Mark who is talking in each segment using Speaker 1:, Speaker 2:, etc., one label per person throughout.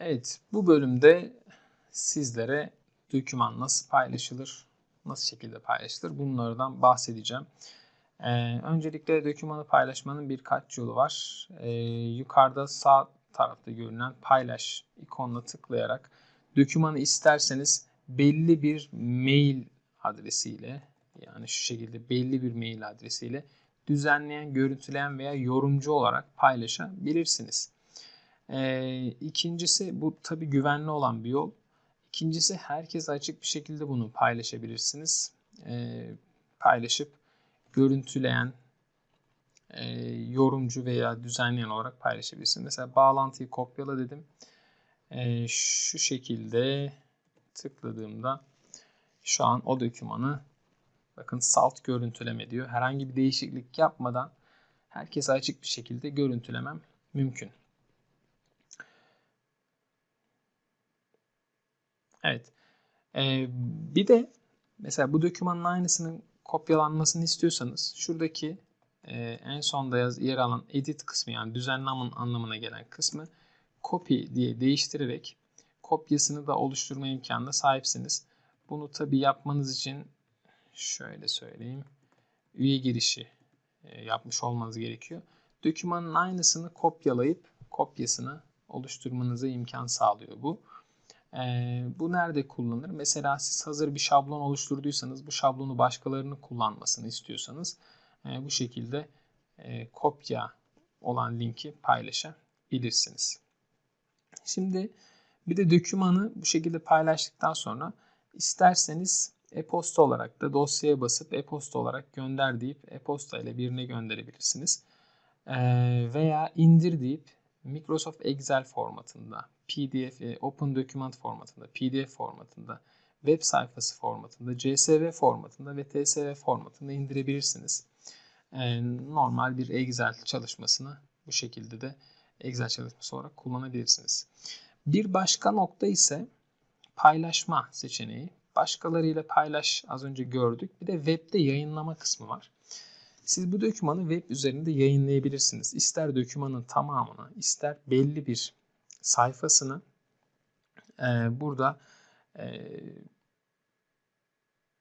Speaker 1: Evet, bu bölümde sizlere doküman nasıl paylaşılır, nasıl şekilde paylaşılır bunlardan bahsedeceğim. Ee, öncelikle dokümanı paylaşmanın birkaç yolu var. Ee, yukarıda sağ tarafta görünen paylaş ikonuna tıklayarak dokümanı isterseniz belli bir mail adresiyle yani şu şekilde belli bir mail adresiyle düzenleyen, görüntüleyen veya yorumcu olarak paylaşabilirsiniz. Ee, ikincisi bu tabi güvenli olan bir yol. İkincisi herkes açık bir şekilde bunu paylaşabilirsiniz. Ee, paylaşıp görüntüleyen, e, yorumcu veya düzenleyen olarak paylaşabilirsiniz. Mesela bağlantıyı kopyala dedim. Ee, şu şekilde tıkladığımda şu an o dokümanı bakın salt görüntüleme diyor. Herhangi bir değişiklik yapmadan herkese açık bir şekilde görüntülemem mümkün. Evet. Ee, bir de mesela bu dokümanın aynısının kopyalanmasını istiyorsanız şuradaki e, en sonda yaz, yer alan edit kısmı yani düzenlemenin anlamına gelen kısmı copy diye değiştirerek kopyasını da oluşturma imkanına sahipsiniz. Bunu tabi yapmanız için şöyle söyleyeyim. Üye girişi e, yapmış olmanız gerekiyor. Dokümanın aynısını kopyalayıp kopyasını oluşturmanıza imkan sağlıyor bu. Ee, bu nerede kullanılır? Mesela siz hazır bir şablon oluşturduysanız bu şablonu başkalarının kullanmasını istiyorsanız e, bu şekilde e, kopya olan linki paylaşabilirsiniz. Şimdi bir de dokümanı bu şekilde paylaştıktan sonra isterseniz e-posta olarak da dosyaya basıp e-posta olarak gönder deyip e-posta ile birine gönderebilirsiniz. Ee, veya indir deyip Microsoft Excel formatında PDF, e, Open Document formatında, PDF formatında, web sayfası formatında, CSV formatında ve TSV formatında indirebilirsiniz. E, normal bir Excel çalışmasını bu şekilde de Excel çalışması olarak kullanabilirsiniz. Bir başka nokta ise paylaşma seçeneği. Başkalarıyla paylaş az önce gördük. Bir de webde yayınlama kısmı var. Siz bu dokümanı web üzerinde yayınlayabilirsiniz. İster dokümanın tamamını, ister belli bir sayfasını e, burada e,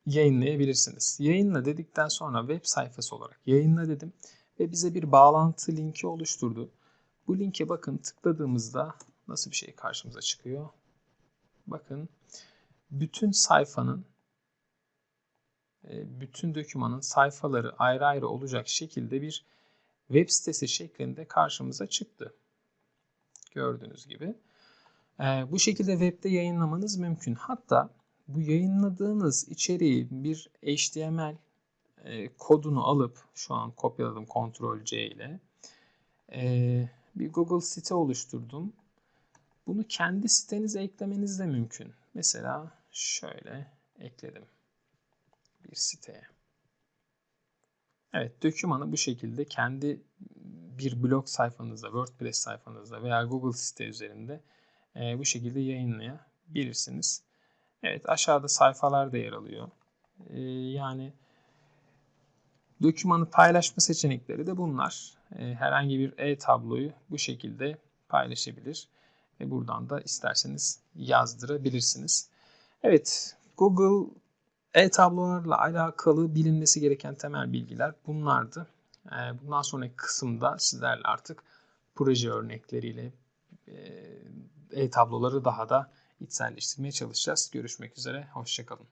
Speaker 1: yayınlayabilirsiniz. Yayınla dedikten sonra web sayfası olarak yayınla dedim ve bize bir bağlantı linki oluşturdu. Bu linke bakın tıkladığımızda nasıl bir şey karşımıza çıkıyor. Bakın bütün sayfanın bütün dokümanın sayfaları ayrı ayrı olacak şekilde bir web sitesi şeklinde karşımıza çıktı. Gördüğünüz gibi. E, bu şekilde webde yayınlamanız mümkün. Hatta bu yayınladığınız içeriği bir HTML e, kodunu alıp şu an kopyaladım Ctrl C ile bir Google site oluşturdum. Bunu kendi sitenize eklemeniz de mümkün. Mesela şöyle ekledim bir siteye. Evet, dokümanı bu şekilde kendi bir blog sayfanızda, WordPress sayfanızda veya Google site üzerinde e, bu şekilde yayınlayabilirsiniz. Evet, aşağıda sayfalar da yer alıyor. E, yani dokümanı paylaşma seçenekleri de bunlar. E, herhangi bir e-tabloyu bu şekilde paylaşabilir. Ve buradan da isterseniz yazdırabilirsiniz. Evet, Google e-tablolarla alakalı bilinmesi gereken temel bilgiler bunlardı. Ee, bundan sonraki kısımda sizlerle artık proje örnekleriyle e, e-tabloları daha da içselleştirmeye çalışacağız. Görüşmek üzere, hoşçakalın.